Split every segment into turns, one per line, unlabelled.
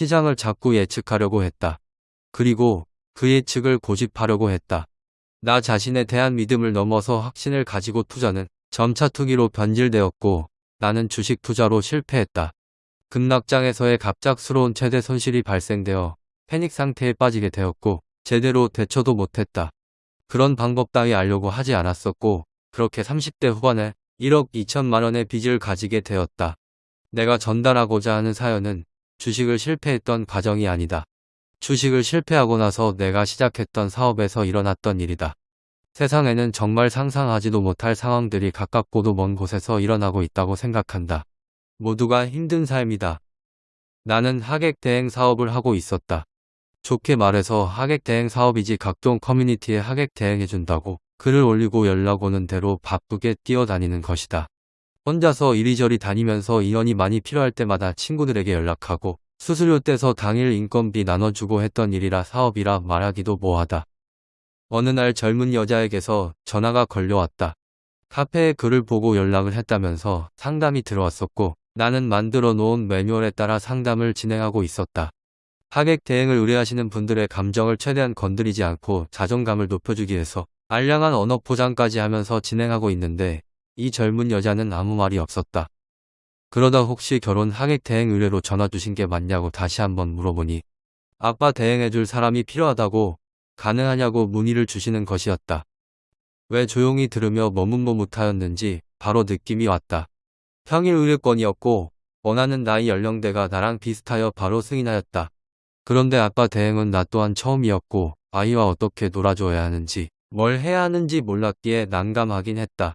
시장을 자꾸 예측하려고 했다. 그리고 그 예측을 고집하려고 했다. 나 자신에 대한 믿음을 넘어서 확신을 가지고 투자는 점차 투기로 변질되었고 나는 주식 투자로 실패했다. 급락장에서의 갑작스러운 최대 손실이 발생되어 패닉 상태에 빠지게 되었고 제대로 대처도 못했다. 그런 방법 따위 알려고 하지 않았었고 그렇게 30대 후반에 1억 2천만 원의 빚을 가지게 되었다. 내가 전달하고자 하는 사연은 주식을 실패했던 과정이 아니다. 주식을 실패하고 나서 내가 시작했던 사업에서 일어났던 일이다. 세상에는 정말 상상하지도 못할 상황들이 가깝고도 먼 곳에서 일어나고 있다고 생각한다. 모두가 힘든 삶이다. 나는 하객 대행 사업을 하고 있었다. 좋게 말해서 하객 대행 사업이지 각종 커뮤니티에 하객 대행해준다고 글을 올리고 연락 오는 대로 바쁘게 뛰어다니는 것이다. 혼자서 이리저리 다니면서 인원이 많이 필요할 때마다 친구들에게 연락하고 수수료 떼서 당일 인건비 나눠주고 했던 일이라 사업이라 말하기도 뭐하다. 어느 날 젊은 여자에게서 전화가 걸려왔다. 카페에 글을 보고 연락을 했다면서 상담이 들어왔었고 나는 만들어 놓은 매뉴얼에 따라 상담을 진행하고 있었다. 하객 대행을 의뢰하시는 분들의 감정을 최대한 건드리지 않고 자존감을 높여주기 위해서 알량한 언어 포장까지 하면서 진행하고 있는데 이 젊은 여자는 아무 말이 없었다. 그러다 혹시 결혼 하객 대행 의뢰로 전화 주신 게 맞냐고 다시 한번 물어보니 아빠 대행해줄 사람이 필요하다고 가능하냐고 문의를 주시는 것이었다. 왜 조용히 들으며 머뭇머뭇하였는지 바로 느낌이 왔다. 평일 의뢰권이었고 원하는 나이 연령대가 나랑 비슷하여 바로 승인하였다. 그런데 아빠 대행은 나 또한 처음이었고 아이와 어떻게 놀아줘야 하는지 뭘 해야 하는지 몰랐기에 난감하긴 했다.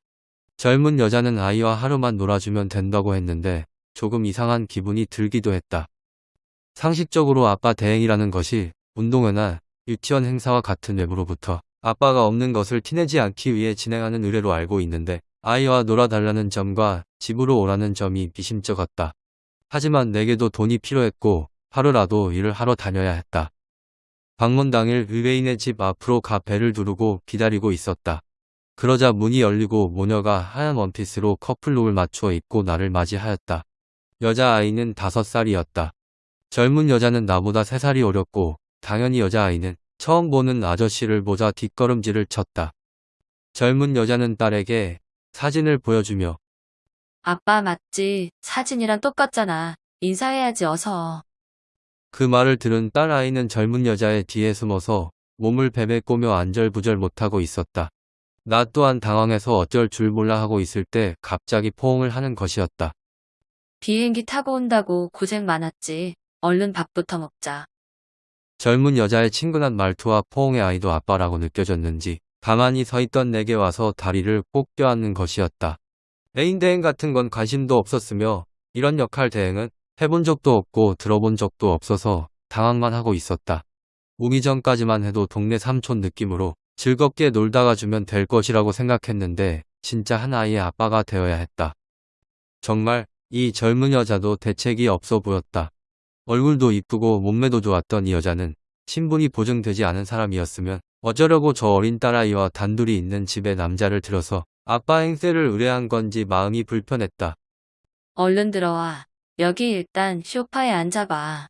젊은 여자는 아이와 하루만 놀아주면 된다고 했는데 조금 이상한 기분이 들기도 했다. 상식적으로 아빠 대행이라는 것이 운동회나 유치원 행사와 같은 외부로부터 아빠가 없는 것을 티내지 않기 위해 진행하는 의뢰로 알고 있는데 아이와 놀아달라는 점과 집으로 오라는 점이 미심쩍었다. 하지만 내게도 돈이 필요했고 하루라도 일을 하러 다녀야 했다. 방문 당일 의뢰인의 집 앞으로 가 배를 두르고 기다리고 있었다. 그러자 문이 열리고 모녀가 하얀 원피스로 커플룩을 맞추어 입고 나를 맞이하였다. 여자아이는 다섯 살이었다. 젊은 여자는 나보다 세 살이 어렸고 당연히 여자아이는 처음 보는 아저씨를 보자 뒷걸음질을 쳤다. 젊은 여자는 딸에게 사진을 보여주며
아빠 맞지? 사진이랑 똑같잖아. 인사해야지 어서.
그 말을 들은 딸 아이는 젊은 여자의 뒤에 숨어서 몸을 베베 꼬며 안절부절 못하고 있었다. 나 또한 당황해서 어쩔 줄 몰라 하고 있을 때 갑자기 포옹을 하는 것이었다.
비행기 타고 온다고 고생 많았지. 얼른 밥부터 먹자.
젊은 여자의 친근한 말투와 포옹의 아이도 아빠라고 느껴졌는지 가만히 서 있던 내게 와서 다리를 꼭 껴안는 것이었다. 애인 대행 같은 건 관심도 없었으며 이런 역할 대행은 해본 적도 없고 들어본 적도 없어서 당황만 하고 있었다. 오기 전까지만 해도 동네 삼촌 느낌으로 즐겁게 놀다가 주면 될 것이라고 생각했는데 진짜 한 아이의 아빠가 되어야 했다. 정말 이 젊은 여자도 대책이 없어 보였다. 얼굴도 이쁘고 몸매도 좋았던 이 여자는 신분이 보증되지 않은 사람이었으면 어쩌려고 저 어린 딸아이와 단둘이 있는 집에 남자를 들여서 아빠 행세를 의뢰한 건지 마음이 불편했다.
얼른 들어와. 여기 일단 쇼파에 앉아봐.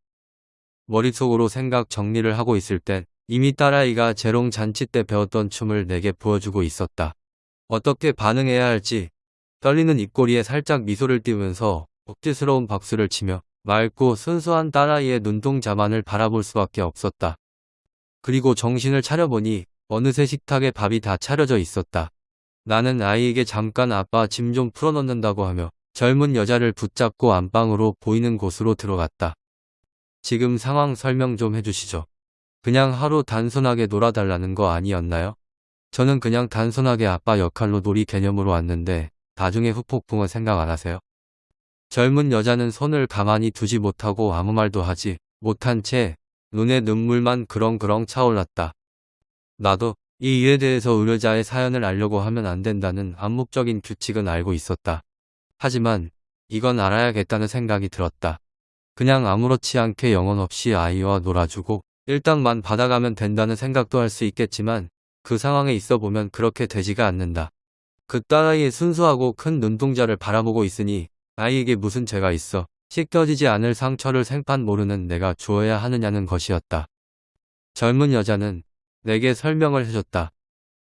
머릿속으로 생각 정리를 하고 있을 땐 이미 딸아이가 재롱 잔치 때 배웠던 춤을 내게 보여주고 있었다. 어떻게 반응해야 할지 떨리는 입꼬리에 살짝 미소를 띄우면서 억지스러운 박수를 치며 맑고 순수한 딸아이의 눈동자만을 바라볼 수밖에 없었다. 그리고 정신을 차려보니 어느새 식탁에 밥이 다 차려져 있었다. 나는 아이에게 잠깐 아빠 짐 좀 풀어놓는다고 하며 젊은 여자를 붙잡고 안방으로 보이는 곳으로 들어갔다. 지금 상황 설명 좀 해주시죠. 그냥 하루 단순하게 놀아달라는 거 아니었나요? 저는 그냥 단순하게 아빠 역할로 놀이 개념으로 왔는데 나중에 후폭풍은 생각 안 하세요? 젊은 여자는 손을 가만히 두지 못하고 아무 말도 하지 못한 채 눈에 눈물만 그렁그렁 차올랐다. 나도 이 일에 대해서 의뢰자의 사연을 알려고 하면 안 된다는 암묵적인 규칙은 알고 있었다. 하지만 이건 알아야겠다는 생각이 들었다. 그냥 아무렇지 않게 영혼 없이 아이와 놀아주고 일당만 받아가면 된다는 생각도 할 수 있겠지만 그 상황에 있어 보면 그렇게 되지가 않는다. 그 딸아이의 순수하고 큰 눈동자를 바라보고 있으니 아이에게 무슨 죄가 있어 씻겨지지 않을 상처를 생판 모르는 내가 주어야 하느냐는 것이었다. 젊은 여자는 내게 설명을 해줬다.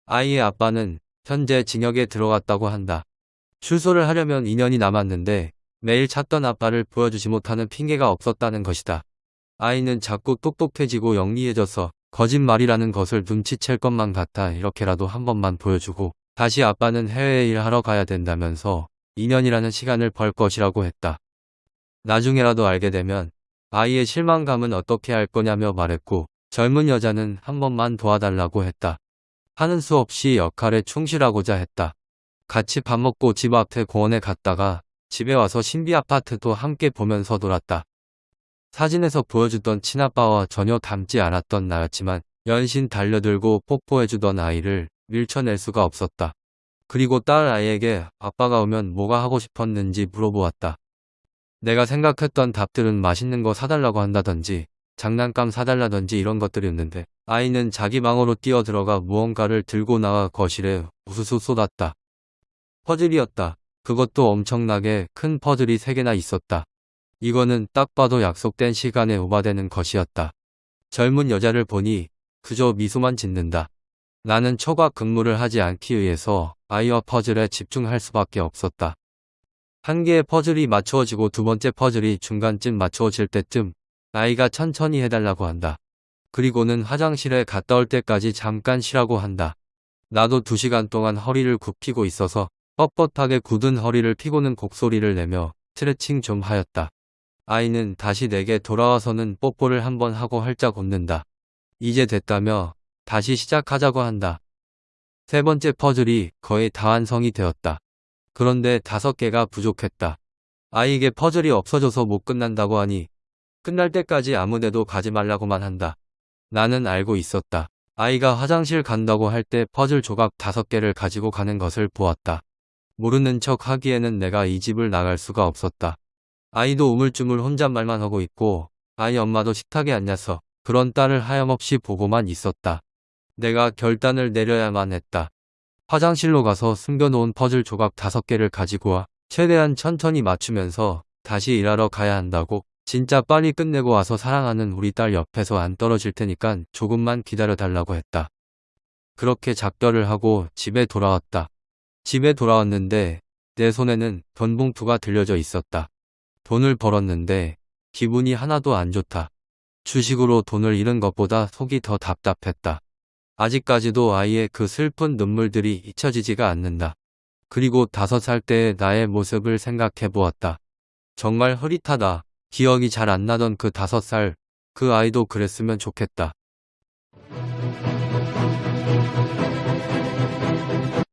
아이의 아빠는 현재 징역에 들어갔다고 한다. 출소를 하려면 2년이 남았는데 매일 찾던 아빠를 보여주지 못하는 핑계가 없었다는 것이다. 아이는 자꾸 똑똑해지고 영리해져서 거짓말이라는 것을 눈치챌 것만 같아 이렇게라도 한 번만 보여주고 다시 아빠는 해외에 일하러 가야 된다면서 2년이라는 시간을 벌 것이라고 했다. 나중에라도 알게 되면 아이의 실망감은 어떻게 할 거냐며 말했고 젊은 여자는 한 번만 도와달라고 했다. 하는 수 없이 역할에 충실하고자 했다. 같이 밥 먹고 집 앞에 공원에 갔다가 집에 와서 신비 아파트도 함께 보면서 놀았다. 사진에서 보여주던 친아빠와 전혀 닮지 않았던 나였지만 연신 달려들고 뽀뽀해주던 아이를 밀쳐낼 수가 없었다. 그리고 딸 아이에게 아빠가 오면 뭐가 하고 싶었는지 물어보았다. 내가 생각했던 답들은 맛있는 거 사달라고 한다든지 장난감 사달라든지 이런 것들이었는데 아이는 자기 방으로 뛰어들어가 무언가를 들고 나와 거실에 우수수 쏟았다. 퍼즐이었다. 그것도 엄청나게 큰 퍼즐이 3개나 있었다. 이거는 딱 봐도 약속된 시간에 오바되는 것이었다. 젊은 여자를 보니 그저 미소만 짓는다. 나는 초과 근무를 하지 않기 위해서 아이와 퍼즐에 집중할 수밖에 없었다. 한 개의 퍼즐이 맞추어지고 두 번째 퍼즐이 중간쯤 맞추어질 때쯤 아이가 천천히 해달라고 한다. 그리고는 화장실에 갔다 올 때까지 잠깐 쉬라고 한다. 나도 두 시간 동안 허리를 굽히고 있어서 뻣뻣하게 굳은 허리를 피고는 곡소리를 내며 스트레칭 좀 하였다. 아이는 다시 내게 돌아와서는 뽀뽀를 한번 하고 활짝 웃는다. 이제 됐다며 다시 시작하자고 한다. 세 번째 퍼즐이 거의 다 완성이 되었다. 그런데 다섯 개가 부족했다. 아이에게 퍼즐이 없어져서 못 끝난다고 하니 끝날 때까지 아무데도 가지 말라고만 한다. 나는 알고 있었다. 아이가 화장실 간다고 할 때 퍼즐 조각 다섯 개를 가지고 가는 것을 보았다. 모르는 척 하기에는 내가 이 집을 나갈 수가 없었다. 아이도 우물쭈물 혼잣말만 하고 있고 아이 엄마도 식탁에 앉아서 그런 딸을 하염없이 보고만 있었다. 내가 결단을 내려야만 했다. 화장실로 가서 숨겨놓은 퍼즐 조각 다섯 개를 가지고 와 최대한 천천히 맞추면서 다시 일하러 가야 한다고 진짜 빨리 끝내고 와서 사랑하는 우리 딸 옆에서 안 떨어질 테니까 조금만 기다려 달라고 했다. 그렇게 작별을 하고 집에 돌아왔다. 집에 돌아왔는데 내 손에는 돈 봉투가 들려져 있었다. 돈을 벌었는데 기분이 하나도 안 좋다. 주식으로 돈을 잃은 것보다 속이 더 답답했다. 아직까지도 아이의 그 슬픈 눈물들이 잊혀지지가 않는다. 그리고 다섯 살 때의 나의 모습을 생각해 보았다. 정말 흐릿하다. 기억이 잘 안 나던 그 다섯 살, 그 아이도 그랬으면 좋겠다.